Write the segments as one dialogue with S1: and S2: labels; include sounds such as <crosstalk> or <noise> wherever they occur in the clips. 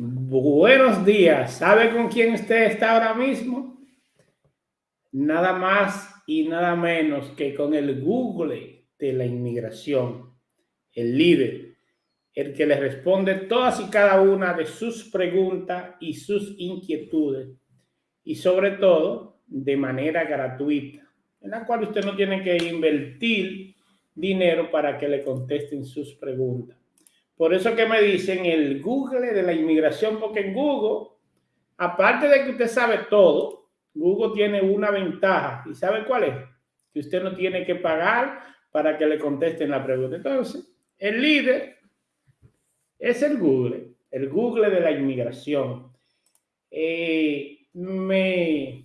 S1: Buenos días. ¿Sabe con quién usted está ahora mismo? Nada más y nada menos que con el Google de la inmigración, el líder, el que le responde todas y cada una de sus preguntas y sus inquietudes y sobre todo de manera gratuita, en la cual usted no tiene que invertir dinero para que le contesten sus preguntas. Por eso que me dicen el Google de la inmigración, porque en Google, aparte de que usted sabe todo, Google tiene una ventaja. ¿Y sabe cuál es? Que usted no tiene que pagar para que le contesten la pregunta. Entonces, el líder es el Google, el Google de la inmigración. Eh, me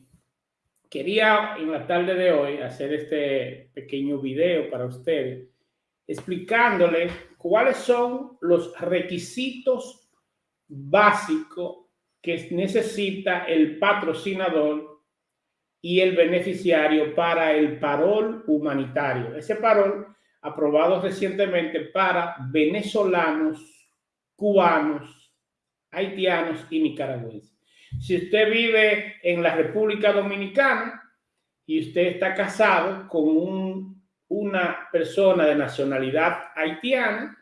S1: quería en la tarde de hoy hacer este pequeño video para ustedes explicándole cuáles son los requisitos básicos que necesita el patrocinador y el beneficiario para el parol humanitario. Ese parol aprobado recientemente para venezolanos, cubanos, haitianos y nicaragüenses. Si usted vive en la República Dominicana y usted está casado con un una persona de nacionalidad haitiana,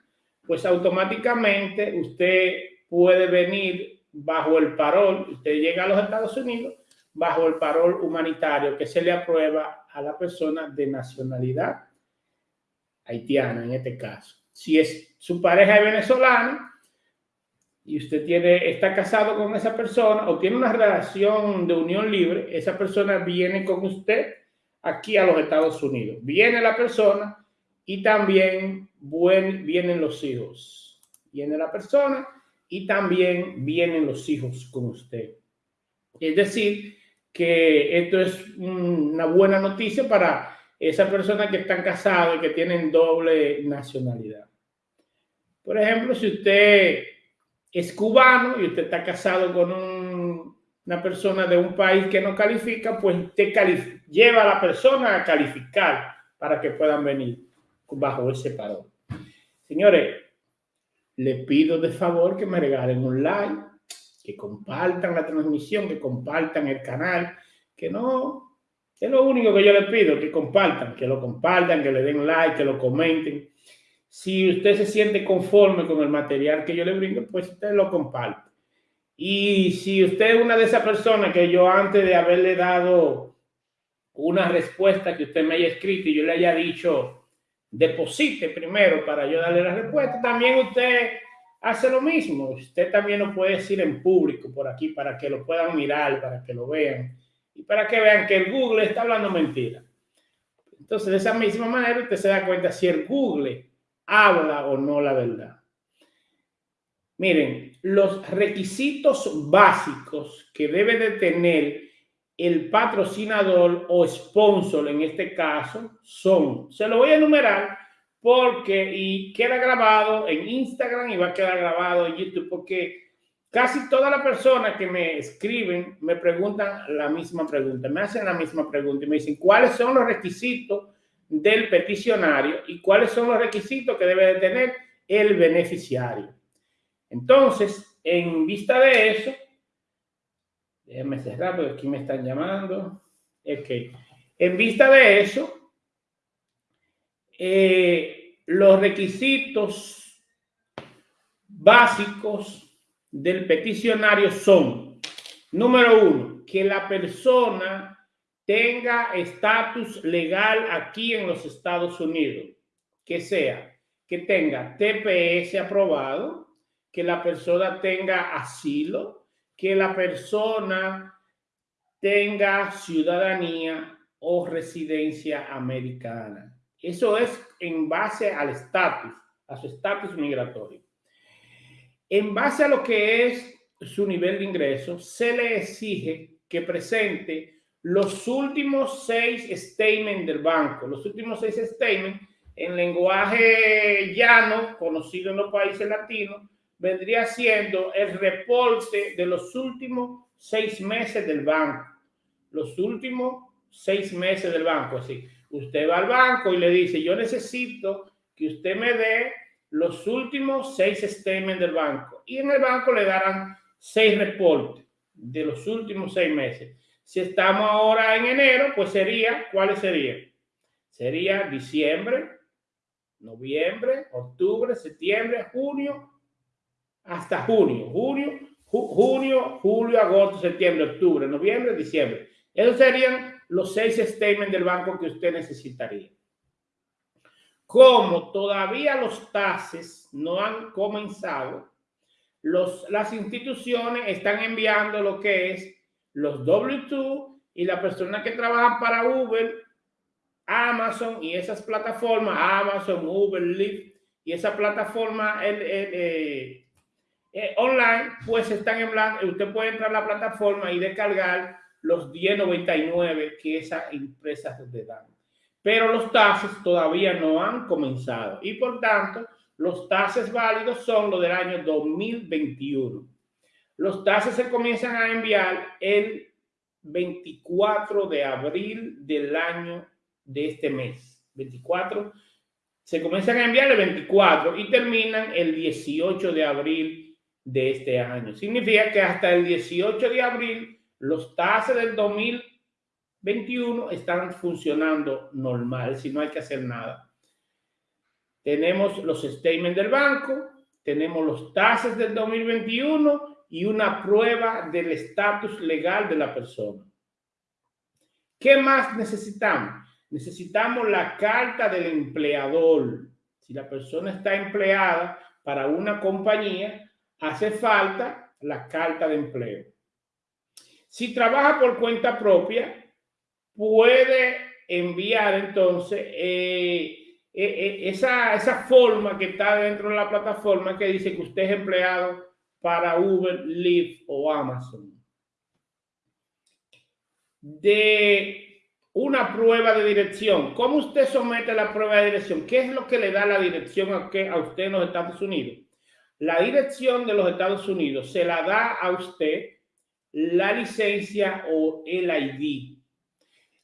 S1: pues automáticamente usted puede venir bajo el parol, usted llega a los Estados Unidos bajo el parol humanitario que se le aprueba a la persona de nacionalidad haitiana en este caso. Si es su pareja es venezolana y usted tiene, está casado con esa persona o tiene una relación de unión libre, esa persona viene con usted aquí a los Estados Unidos. Viene la persona y también vienen los hijos. Viene la persona y también vienen los hijos con usted. Es decir, que esto es una buena noticia para esas personas que están casadas y que tienen doble nacionalidad. Por ejemplo, si usted es cubano y usted está casado con una persona de un país que no califica, pues te lleva a la persona a calificar para que puedan venir bajo ese parón. Señores, le pido de favor que me regalen un like, que compartan la transmisión, que compartan el canal, que no, es lo único que yo les pido, que compartan, que lo compartan, que le den like, que lo comenten. Si usted se siente conforme con el material que yo le brindo, pues usted lo comparte. Y si usted es una de esas personas que yo antes de haberle dado una respuesta que usted me haya escrito y yo le haya dicho, deposite primero para yo darle la respuesta, también usted hace lo mismo. Usted también lo puede decir en público por aquí para que lo puedan mirar, para que lo vean y para que vean que el Google está hablando mentira. Entonces, de esa misma manera, usted se da cuenta si el Google habla o no la verdad. Miren, los requisitos básicos que debe de tener el patrocinador o sponsor en este caso son, se lo voy a enumerar porque y queda grabado en Instagram y va a quedar grabado en YouTube porque casi todas las personas que me escriben me preguntan la misma pregunta, me hacen la misma pregunta y me dicen cuáles son los requisitos del peticionario y cuáles son los requisitos que debe de tener el beneficiario. Entonces, en vista de eso, Déjenme cerrar porque aquí me están llamando. En vista de eso, eh, los requisitos básicos del peticionario son, número uno, que la persona tenga estatus legal aquí en los Estados Unidos, que sea, que tenga TPS aprobado, que la persona tenga asilo, que la persona tenga ciudadanía o residencia americana. Eso es en base al estatus, a su estatus migratorio. En base a lo que es su nivel de ingreso, se le exige que presente los últimos seis statements del banco. Los últimos seis statements en lenguaje llano, conocido en los países latinos, vendría siendo el reporte de los últimos seis meses del banco. Los últimos seis meses del banco. Así, usted va al banco y le dice, yo necesito que usted me dé los últimos seis statements del banco. Y en el banco le darán seis reportes de los últimos seis meses. Si estamos ahora en enero, pues sería, ¿cuáles serían? Sería diciembre, noviembre, octubre, septiembre, junio, hasta junio. Junio, junio, julio, agosto, septiembre, octubre, noviembre, diciembre. Esos serían los seis statements del banco que usted necesitaría. Como todavía los tases no han comenzado, los, las instituciones están enviando lo que es los W2 y la persona que trabaja para Uber, Amazon y esas plataformas, Amazon, Uber, Lyft y esa plataforma eh, eh, online, pues están en blanco. Usted puede entrar a la plataforma y descargar los 1099 que esas empresas le dan. Pero los tases todavía no han comenzado y por tanto los tases válidos son los del año 2021. Los tases se comienzan a enviar el 24 de abril del año de este mes. 24. Se comienzan a enviar el 24 y terminan el 18 de abril de este año. Significa que hasta el 18 de abril los tases del 2021 están funcionando normal, si no hay que hacer nada. Tenemos los statements del banco, tenemos los tases del 2021 y una prueba del estatus legal de la persona. ¿Qué más necesitamos? Necesitamos la carta del empleador. Si la persona está empleada para una compañía, hace falta la carta de empleo. Si trabaja por cuenta propia, puede enviar entonces eh, eh, eh, esa, esa forma que está dentro de la plataforma que dice que usted es empleado para Uber, Lyft o Amazon. De una prueba de dirección. ¿Cómo usted somete la prueba de dirección? ¿Qué es lo que le da la dirección a, a usted en los Estados Unidos? La dirección de los Estados Unidos se la da a usted la licencia o el ID.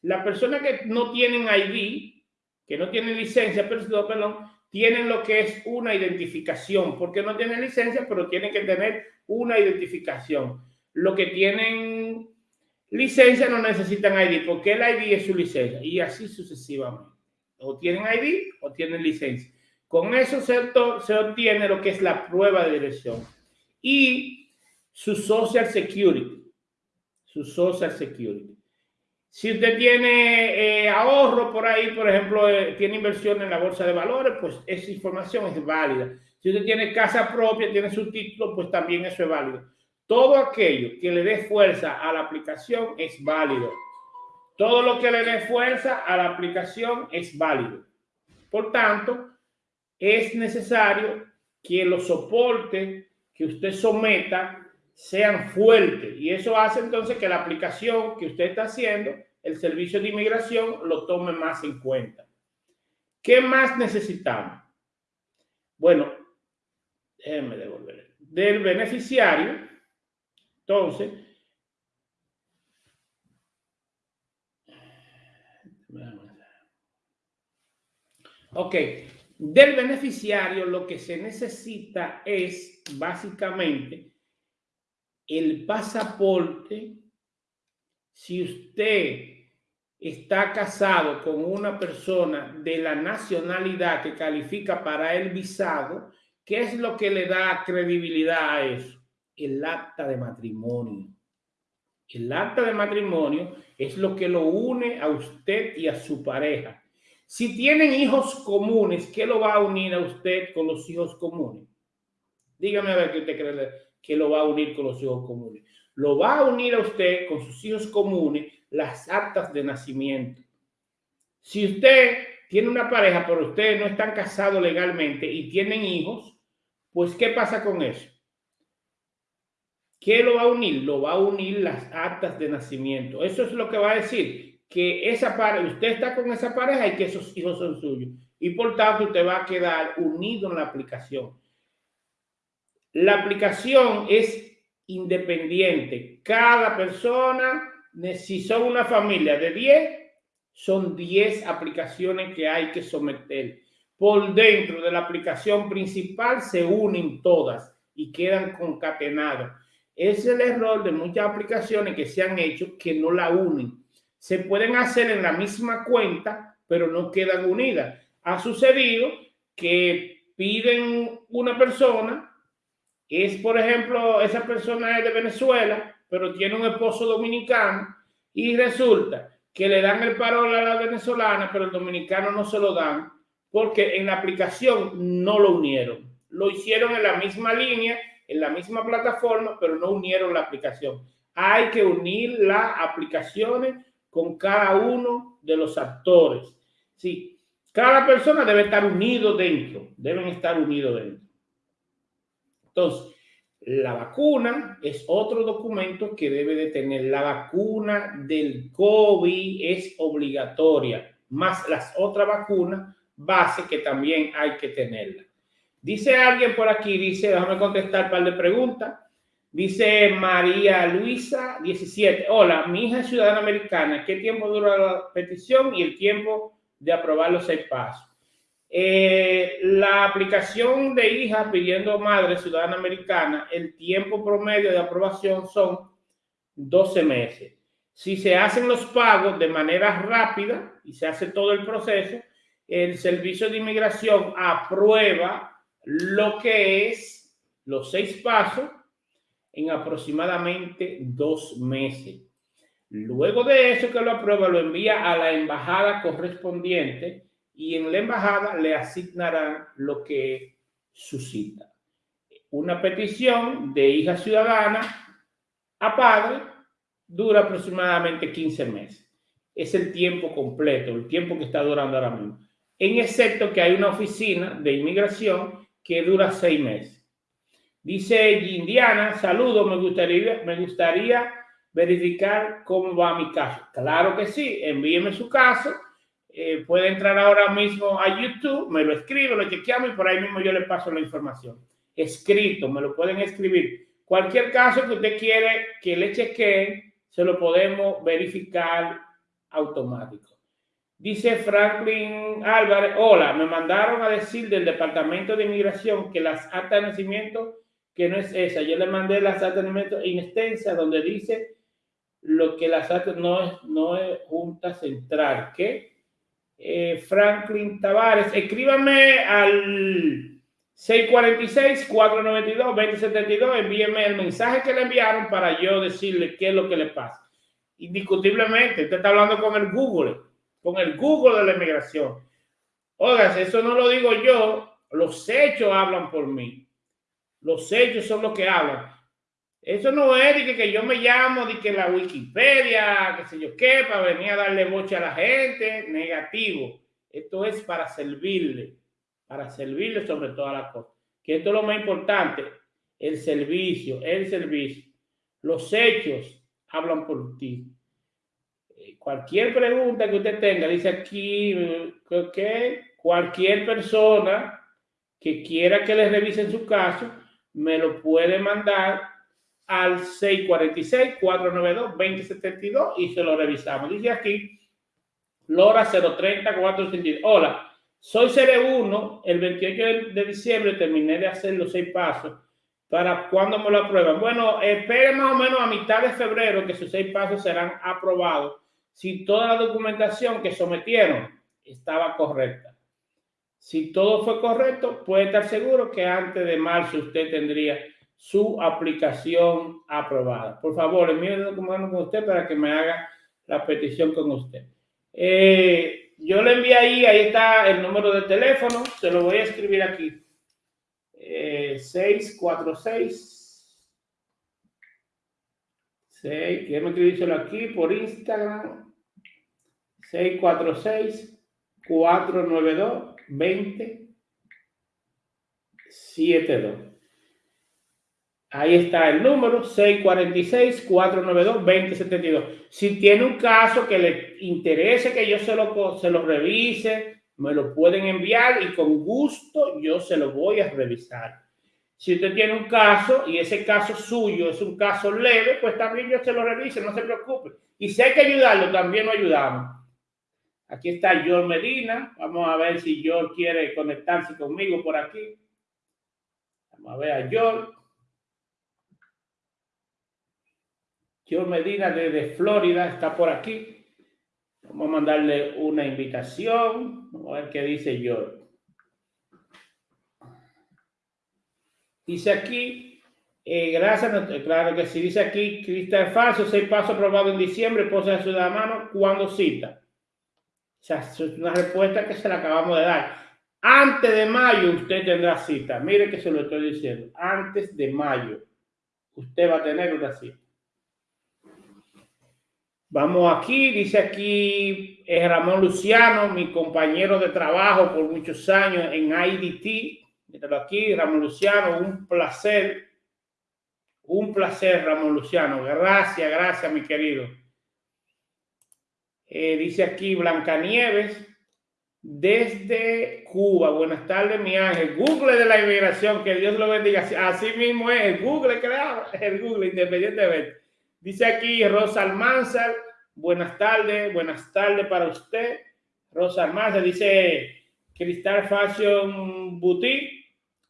S1: La persona que no tienen ID, que no tienen licencia, perdón, tienen lo que es una identificación, porque no tienen licencia, pero tienen que tener una identificación. Lo que tienen licencia no necesitan ID, porque el ID es su licencia, y así sucesivamente. O tienen ID o tienen licencia. Con eso se, obtiene lo que es la prueba de dirección. Y su Social Security. Su Social Security. Si usted tiene eh, ahorro por ahí, por ejemplo, eh, tiene inversión en la bolsa de valores, pues esa información es válida. Si usted tiene casa propia, tiene su título, pues también eso es válido. Todo aquello que le dé fuerza a la aplicación es válido. Todo lo que le dé fuerza a la aplicación es válido. Por tanto, es necesario que los soportes que usted someta sean fuertes y eso hace entonces que la aplicación que usted está haciendo el servicio de inmigración lo tome más en cuenta. ¿Qué más necesitamos? Bueno, déjenme devolver. Del beneficiario, entonces, ok, del beneficiario lo que se necesita es básicamente el pasaporte si usted está casado con una persona de la nacionalidad que califica para el visado, ¿qué es lo que le da credibilidad a eso? El acta de matrimonio. El acta de matrimonio es lo que lo une a usted y a su pareja. Si tienen hijos comunes, ¿qué lo va a unir a usted con los hijos comunes? Dígame a ver qué usted cree que lo va a unir con los hijos comunes lo va a unir a usted con sus hijos comunes las actas de nacimiento. Si usted tiene una pareja, pero ustedes no están casados legalmente y tienen hijos, pues ¿qué pasa con eso? ¿Qué lo va a unir? Lo va a unir las actas de nacimiento. Eso es lo que va a decir, que esa pareja, usted está con esa pareja y que esos hijos son suyos. Y por tanto, usted va a quedar unido en la aplicación. La aplicación es independiente. Cada persona, si son una familia de 10, son 10 aplicaciones que hay que someter. Por dentro de la aplicación principal se unen todas y quedan concatenadas. Es el error de muchas aplicaciones que se han hecho que no la unen. Se pueden hacer en la misma cuenta, pero no quedan unidas. Ha sucedido que piden una persona, es por ejemplo, esa persona es de Venezuela, pero tiene un esposo dominicano y resulta que le dan el parol a la venezolana, pero el dominicano no se lo dan porque en la aplicación no lo unieron. Lo hicieron en la misma línea, en la misma plataforma, pero no unieron la aplicación. Hay que unir las aplicaciones con cada uno de los actores. Sí, cada persona debe estar unido dentro, deben estar unidos dentro. Entonces, la vacuna es otro documento que debe de tener. La vacuna del COVID es obligatoria, más las otras vacunas base que también hay que tenerla. Dice alguien por aquí, dice, déjame contestar un par de preguntas. Dice María Luisa 17. Hola, mi hija es ciudadana americana. ¿Qué tiempo dura la petición y el tiempo de aprobar los seis pasos? Eh, la aplicación de hija pidiendo madre ciudadana americana, el tiempo promedio de aprobación son 12 meses. Si se hacen los pagos de manera rápida y se hace todo el proceso, el Servicio de Inmigración aprueba lo que es los seis pasos en aproximadamente dos meses. Luego de eso que lo aprueba, lo envía a la embajada correspondiente y en la embajada le asignarán lo que suscita. Una petición de hija ciudadana a padre dura aproximadamente 15 meses. Es el tiempo completo, el tiempo que está durando ahora mismo. En excepto que hay una oficina de inmigración que dura seis meses. Dice Indiana, saludo, me gustaría, verificar cómo va mi caso. Claro que sí, envíeme su caso eh, puede entrar ahora mismo a YouTube, me lo escribe, lo chequeamos y por ahí mismo yo le paso la información. Escrito, me lo pueden escribir. Cualquier caso que usted quiere que le chequee, se lo podemos verificar automático. Dice Franklin Álvarez, hola, me mandaron a decir del Departamento de Inmigración que las actas de nacimiento, que no es esa. Yo le mandé las actas de extensa donde dice lo que las actas no es, no es Junta Central, que eh, Franklin Tavares. Escríbame al 646-492-2072. Envíeme el mensaje que le enviaron para yo decirle qué es lo que le pasa. Indiscutiblemente, usted está hablando con el Google, con el Google de la inmigración. Oiga, eso no lo digo yo, los hechos hablan por mí. Los hechos son los que hablan. Eso no es de que, yo me llamo, de que la Wikipedia, qué sé yo qué, para venir a darle boche a la gente, negativo. Esto es para servirle, para servirle sobre todas las cosas. Que esto es lo más importante, el servicio, el servicio. Los hechos hablan por ti. Eh, cualquier pregunta que usted tenga, dice aquí cualquier persona que quiera que le revisen su caso, me lo puede mandar al 646-492-2072 y se lo revisamos. Dice aquí, Lora 030 462. Hola, soy CR1. El 28 de diciembre terminé de hacer los seis pasos. ¿Para cuándo me lo aprueban? Bueno, espere más o menos a mitad de febrero que sus seis pasos serán aprobados si toda la documentación que sometieron estaba correcta. Si todo fue correcto, puede estar seguro que antes de marzo usted tendría su aplicación aprobada. Por favor, envíe documento con usted para que me haga la petición con usted. Eh, yo le envié ahí, ahí está el número de teléfono, se lo voy a escribir aquí. 646 6, déjame escribírselo aquí por Instagram. 646 492 20 72. Ahí está el número 646-492-2072. Si tiene un caso que le interese que yo se lo, se lo revise, me lo pueden enviar y con gusto yo se lo voy a revisar. Si usted tiene un caso y ese caso suyo es un caso leve, pues también yo se lo revise, no se preocupe. Y si hay que ayudarlo, también lo ayudamos. Aquí está George Medina. Vamos a ver si George quiere conectarse conmigo por aquí. Vamos a ver a George. George Medina desde Florida está por aquí. Vamos a mandarle una invitación. Vamos a ver qué dice George. Dice aquí, eh, gracias, claro que sí, dice aquí, Cristal Falso, seis pasos aprobados en diciembre, posa de ciudadano, ¿cuándo cita? O sea, es una respuesta que se la acabamos de dar. Antes de mayo usted tendrá cita. Mire que se lo estoy diciendo. Antes de mayo usted va a tener una cita. Vamos aquí, dice aquí Ramón Luciano, mi compañero de trabajo por muchos años en IDT. Míralo aquí, Ramón Luciano, un placer. Un placer, Ramón Luciano. Gracias, gracias, mi querido. Eh, dice aquí Blancanieves, desde Cuba. Buenas tardes, mi ángel. Google de la inmigración, que Dios lo bendiga. Así mismo es el Google, creado, <laughs> el Google, independientemente. Dice aquí Rosa Almanzar, buenas tardes, buenas tardes para usted. Rosa Almanzar dice Cristal Fashion Boutique.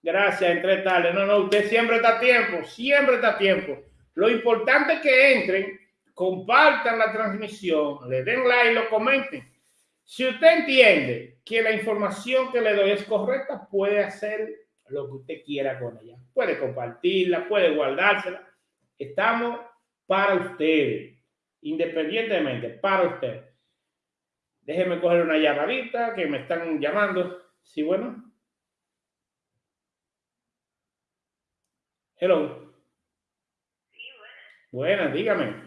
S1: Gracias, entre tales. No, no, usted siempre está a tiempo, siempre está a tiempo. Lo importante es que entren, compartan la transmisión, le den like, lo comenten. Si usted entiende que la información que le doy es correcta, puede hacer lo que usted quiera con ella. Puede compartirla, puede guardársela. Estamos para ustedes, independientemente, para ustedes. Déjeme coger una llamadita que me están llamando. Sí, bueno. Hello. Sí, buenas. Buenas, dígame.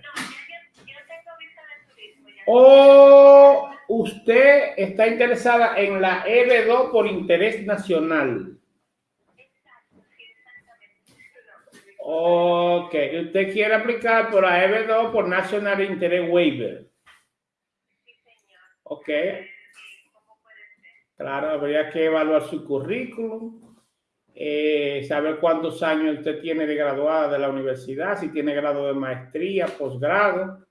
S1: O usted está interesada en la EB2 por interés nacional. Ok, usted quiere aplicar por la EB2 por National Interest Waiver. Ok. Claro, habría que evaluar su currículum eh, saber cuántos años usted tiene de graduada de la universidad, si tiene grado de maestría, posgrado.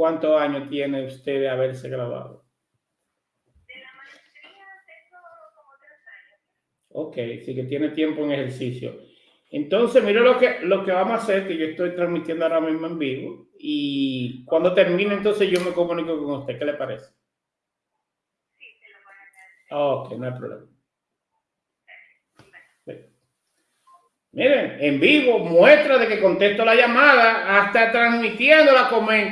S1: ¿Cuántos años tiene usted de haberse graduado? De la maestría tengo como tres años. Ok, sí que tiene tiempo en ejercicio. Entonces, mire lo que, lo que vamos a hacer, que yo estoy transmitiendo ahora mismo en vivo, y cuando termine, entonces yo me comunico con usted. ¿Qué le parece? Sí, se lo voy a hacer. Ok, no hay problema. Miren, en vivo, muestra de que contesto la llamada, hasta transmitiendo la,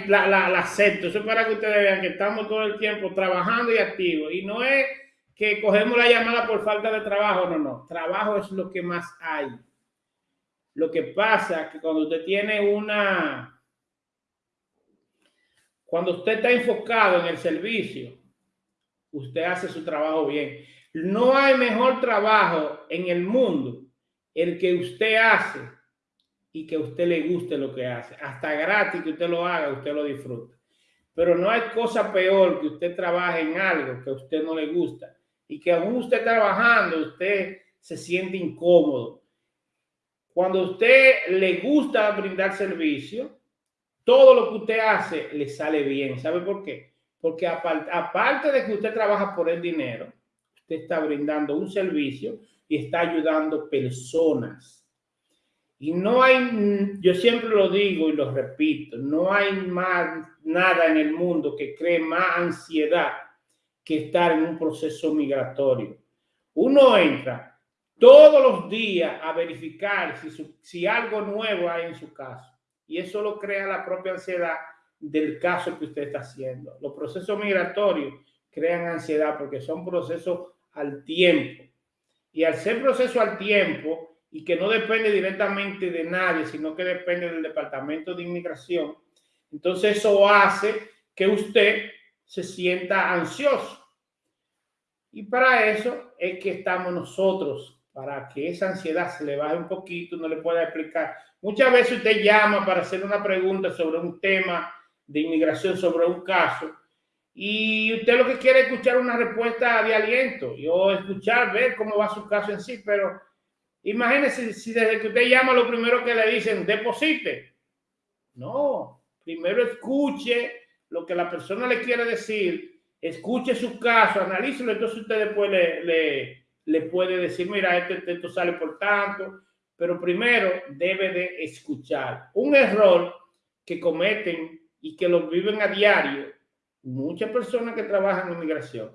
S1: la, la, la acepto. Eso es para que ustedes vean que estamos todo el tiempo trabajando y activos. Y no es que cogemos la llamada por falta de trabajo, no, no. Trabajo es lo que más hay. Lo que pasa es que cuando usted tiene una... Cuando usted está enfocado en el servicio, usted hace su trabajo bien. No hay mejor trabajo en el mundo el que usted hace y que a usted le guste lo que hace. Hasta gratis que usted lo haga, usted lo disfruta. Pero no hay cosa peor que usted trabaje en algo que a usted no le gusta y que aún usted trabajando, usted se siente incómodo. Cuando usted le gusta brindar servicio, todo lo que usted hace le sale bien. ¿Sabe por qué? Porque aparte de que usted trabaja por el dinero, usted está brindando un servicio y está ayudando personas. Y no hay, yo siempre lo digo y lo repito, no hay más nada en el mundo que cree más ansiedad que estar en un proceso migratorio. Uno entra todos los días a verificar si, si algo nuevo hay en su caso. Y eso lo crea la propia ansiedad del caso que usted está haciendo. Los procesos migratorios crean ansiedad porque son procesos al tiempo y al ser proceso al tiempo y que no depende directamente de nadie, sino que depende del Departamento de Inmigración, entonces eso hace que usted se sienta ansioso. Y para eso es que estamos nosotros para que esa ansiedad se le baje un poquito, no le pueda explicar. Muchas veces usted llama para hacer una pregunta sobre un tema de inmigración, sobre un caso, y usted lo que quiere es escuchar una respuesta de aliento o escuchar, ver cómo va su caso en sí, pero imagínese si desde que usted llama lo primero que le dicen, deposite. No, primero escuche lo que la persona le quiere decir, escuche su caso, analícelo, entonces usted después le, le, puede decir, mira, esto, esto sale por tanto, pero primero debe de escuchar. Un error que cometen y que lo viven a diario muchas personas que trabajan en inmigración,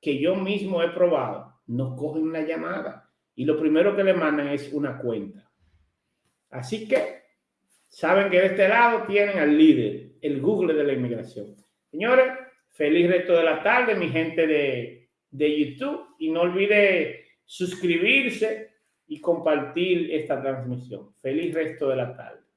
S1: que yo mismo he probado, no cogen la llamada y lo primero que le mandan es una cuenta. Así que saben que de este lado tienen al líder, el Google de la inmigración. Señores, feliz resto de la tarde, mi gente de, de YouTube, y no olvide suscribirse y compartir esta transmisión. Feliz resto de la tarde.